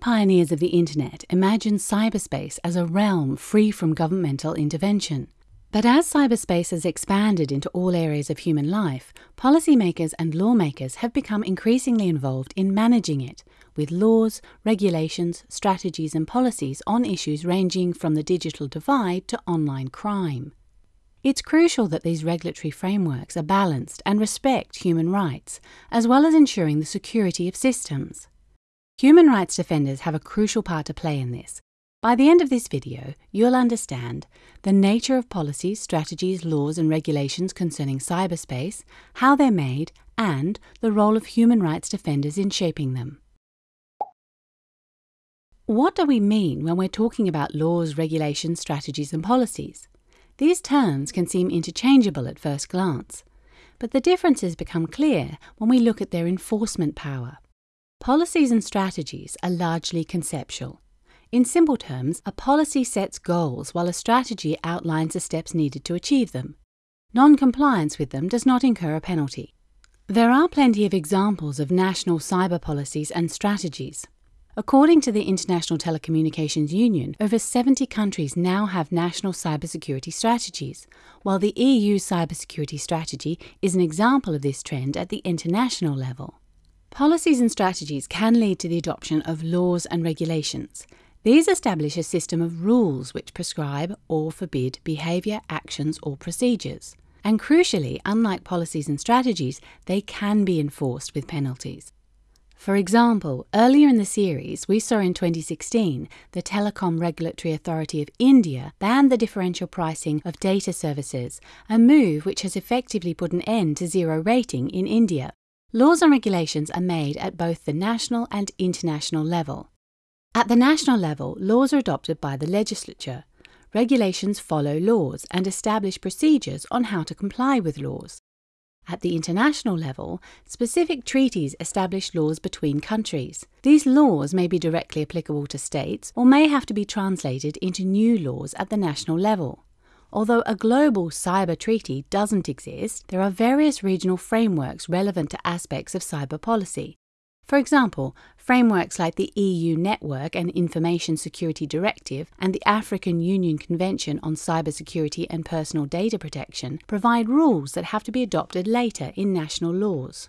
pioneers of the internet imagined cyberspace as a realm free from governmental intervention. But as cyberspace has expanded into all areas of human life, policymakers and lawmakers have become increasingly involved in managing it, with laws, regulations, strategies, and policies on issues ranging from the digital divide to online crime. It's crucial that these regulatory frameworks are balanced and respect human rights, as well as ensuring the security of systems. Human rights defenders have a crucial part to play in this. By the end of this video, you'll understand the nature of policies, strategies, laws, and regulations concerning cyberspace, how they're made, and the role of human rights defenders in shaping them. What do we mean when we're talking about laws, regulations, strategies, and policies? These terms can seem interchangeable at first glance, but the differences become clear when we look at their enforcement power. Policies and strategies are largely conceptual. In simple terms, a policy sets goals while a strategy outlines the steps needed to achieve them. Non compliance with them does not incur a penalty. There are plenty of examples of national cyber policies and strategies. According to the International Telecommunications Union, over 70 countries now have national cybersecurity strategies, while the EU cybersecurity strategy is an example of this trend at the international level. Policies and strategies can lead to the adoption of laws and regulations. These establish a system of rules which prescribe or forbid behaviour, actions, or procedures. And crucially, unlike policies and strategies, they can be enforced with penalties. For example, earlier in the series, we saw in 2016 the Telecom Regulatory Authority of India banned the differential pricing of data services, a move which has effectively put an end to zero rating in India. Laws and regulations are made at both the national and international level. At the national level, laws are adopted by the legislature. Regulations follow laws and establish procedures on how to comply with laws. At the international level, specific treaties establish laws between countries. These laws may be directly applicable to states or may have to be translated into new laws at the national level. Although a global cyber treaty doesn't exist, there are various regional frameworks relevant to aspects of cyber policy. For example, frameworks like the EU Network and Information Security Directive and the African Union Convention on Cybersecurity and Personal Data Protection provide rules that have to be adopted later in national laws.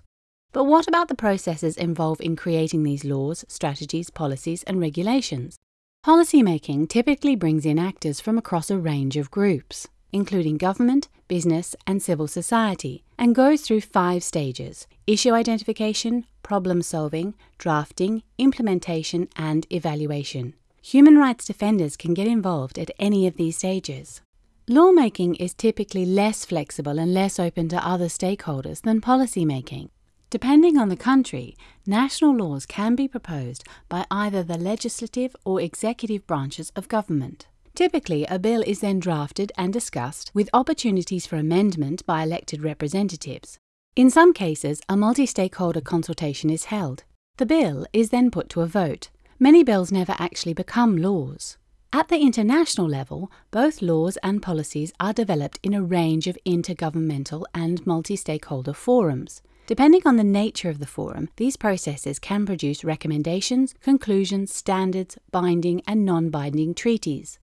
But what about the processes involved in creating these laws, strategies, policies, and regulations? Policymaking typically brings in actors from across a range of groups, including government, business, and civil society, and goes through five stages issue identification, problem solving, drafting, implementation, and evaluation. Human rights defenders can get involved at any of these stages. Lawmaking is typically less flexible and less open to other stakeholders than policymaking. Depending on the country, national laws can be proposed by either the legislative or executive branches of government. Typically, a bill is then drafted and discussed with opportunities for amendment by elected representatives. In some cases, a multi stakeholder consultation is held. The bill is then put to a vote. Many bills never actually become laws. At the international level, both laws and policies are developed in a range of intergovernmental and multi stakeholder forums. Depending on the nature of the forum, these processes can produce recommendations, conclusions, standards, binding, and non binding treaties.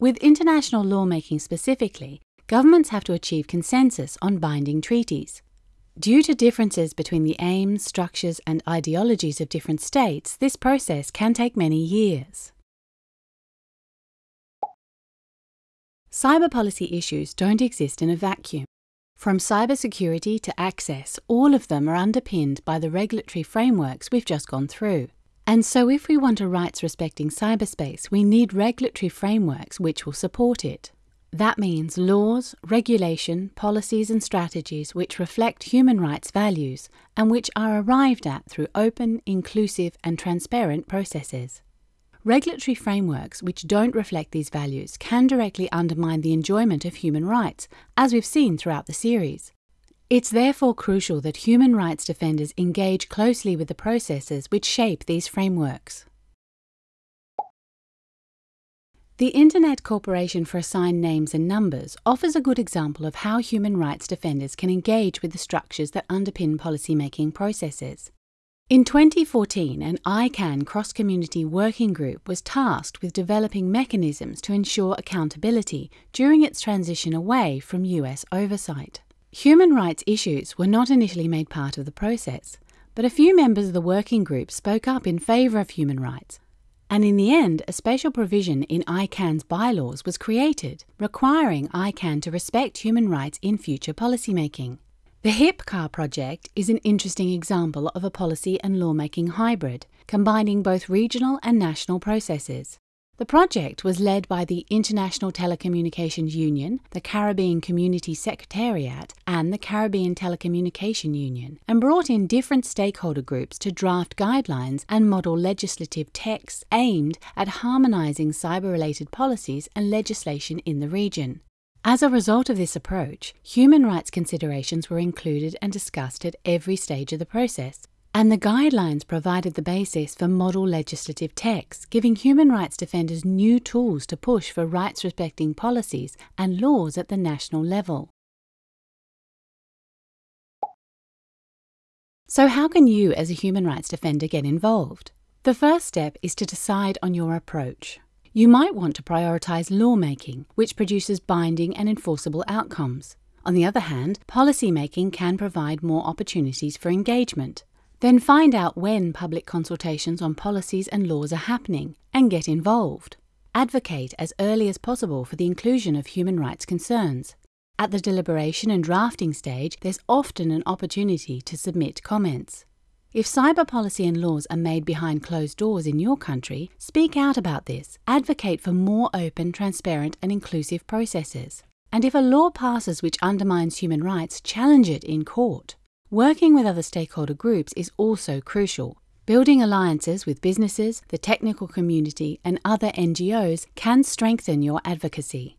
With international lawmaking specifically, governments have to achieve consensus on binding treaties. Due to differences between the aims, structures, and ideologies of different states, this process can take many years. Cyber policy issues don't exist in a vacuum. From cybersecurity to access, all of them are underpinned by the regulatory frameworks we've just gone through. And so, if we want a rights respecting cyberspace, we need regulatory frameworks which will support it. That means laws, regulation, policies, and strategies which reflect human rights values and which are arrived at through open, inclusive, and transparent processes. Regulatory frameworks which don't reflect these values can directly undermine the enjoyment of human rights, as we've seen throughout the series. It's therefore crucial that human rights defenders engage closely with the processes which shape these frameworks. The Internet Corporation for Assigned Names and Numbers offers a good example of how human rights defenders can engage with the structures that underpin policymaking processes. In 2014, an ICANN cross community working group was tasked with developing mechanisms to ensure accountability during its transition away from US oversight. Human rights issues were not initially made part of the process, but a few members of the working group spoke up in favour of human rights. And in the end, a special provision in ICANN's bylaws was created, requiring ICANN to respect human rights in future policymaking. The HIPCAR project is an interesting example of a policy and lawmaking hybrid, combining both regional and national processes. The project was led by the International Telecommunications Union, the Caribbean Community Secretariat, and the Caribbean Telecommunication Union, and brought in different stakeholder groups to draft guidelines and model legislative texts aimed at harmonizing cyber related policies and legislation in the region. As a result of this approach, human rights considerations were included and discussed at every stage of the process, and the guidelines provided the basis for model legislative texts, giving human rights defenders new tools to push for rights respecting policies and laws at the national level. So, how can you, as a human rights defender, get involved? The first step is to decide on your approach. You might want to prioritise lawmaking, which produces binding and enforceable outcomes. On the other hand, policymaking can provide more opportunities for engagement. Then find out when public consultations on policies and laws are happening and get involved. Advocate as early as possible for the inclusion of human rights concerns. At the deliberation and drafting stage, there's often an opportunity to submit comments. If cyber policy and laws are made behind closed doors in your country, speak out about this. Advocate for more open, transparent, and inclusive processes. And if a law passes which undermines human rights, challenge it in court. Working with other stakeholder groups is also crucial. Building alliances with businesses, the technical community, and other NGOs can strengthen your advocacy.